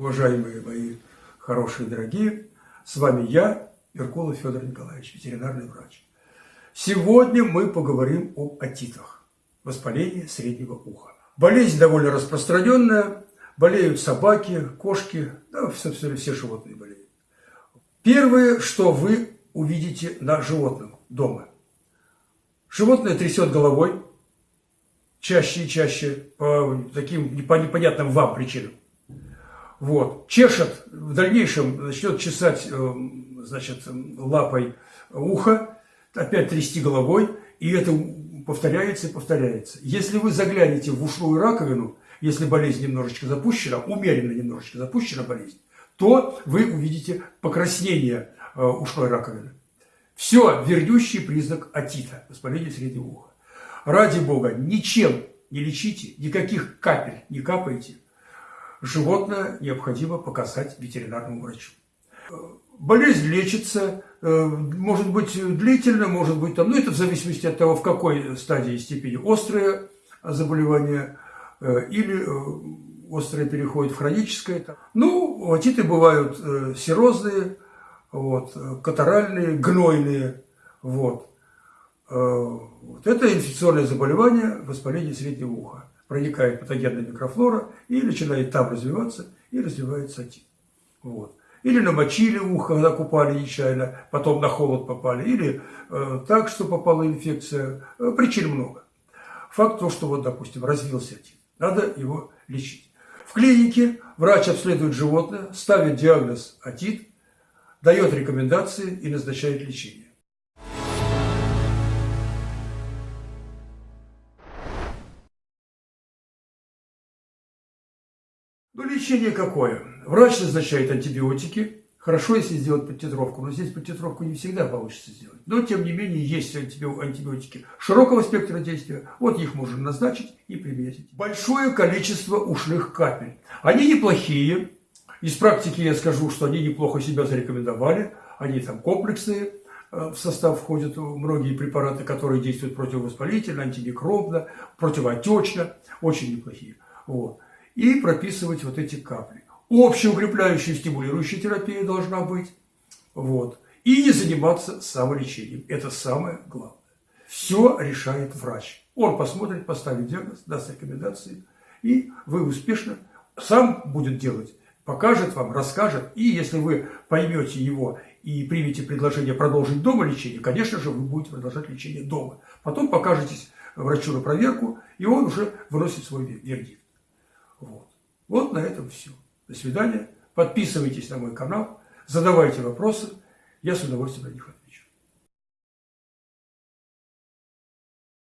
Уважаемые мои хорошие, дорогие, с вами я, Меркулов Федор Николаевич, ветеринарный врач. Сегодня мы поговорим об отитах, воспалении среднего уха. Болезнь довольно распространенная, болеют собаки, кошки, да, собственно, все животные болеют. Первое, что вы увидите на животном дома. Животное трясет головой, чаще и чаще, по таким непонятным вам причинам. Вот. Чешет, в дальнейшем начнет чесать э, значит, лапой ухо, опять трясти головой, и это повторяется и повторяется. Если вы заглянете в ушную раковину, если болезнь немножечко запущена, умеренно немножечко запущена болезнь, то вы увидите покраснение э, ушной раковины. Все вернющий признак отита, воспаления среднего уха. Ради Бога, ничем не лечите, никаких капель не капайте – животное необходимо показать ветеринарному врачу. Болезнь лечится, э, может быть длительно, может быть там, ну это в зависимости от того, в какой стадии степени острое заболевание э, или э, острое переходит в хроническое. Ну, отиты бывают серозные, вот, катаральные, гнойные. Вот. Вот. Это инфекционное заболевание воспаления среднего уха проникает патогенная микрофлора и начинает там развиваться, и развивается отит. Вот. Или намочили ухо, когда купали нечаянно, потом на холод попали, или э, так, что попала инфекция. Э, причин много. Факт то, что вот, допустим, развился отит. Надо его лечить. В клинике врач обследует животное, ставит диагноз отит, дает рекомендации и назначает лечение. Ну, лечение какое? Врач назначает антибиотики. Хорошо, если сделать подтитровку, но здесь подтитровку не всегда получится сделать. Но, тем не менее, есть антибиотики широкого спектра действия. Вот их можно назначить и применить. Большое количество ушных капель. Они неплохие. Из практики я скажу, что они неплохо себя зарекомендовали. Они там комплексные. Э, в состав входят многие препараты, которые действуют противовоспалительно, антимикробно, противоотечно. Очень неплохие. Вот и прописывать вот эти капли. Общеукрепляющая стимулирующая терапия должна быть. Вот. И не заниматься самолечением. Это самое главное. Все решает врач. Он посмотрит, поставит диагноз, даст рекомендации, и вы успешно сам будет делать, покажет вам, расскажет. И если вы поймете его и примете предложение продолжить дома лечение, конечно же, вы будете продолжать лечение дома. Потом покажетесь врачу на проверку, и он уже выносит свой вердикт. Вот. вот на этом все. До свидания. Подписывайтесь на мой канал, задавайте вопросы. Я с удовольствием на них отвечу.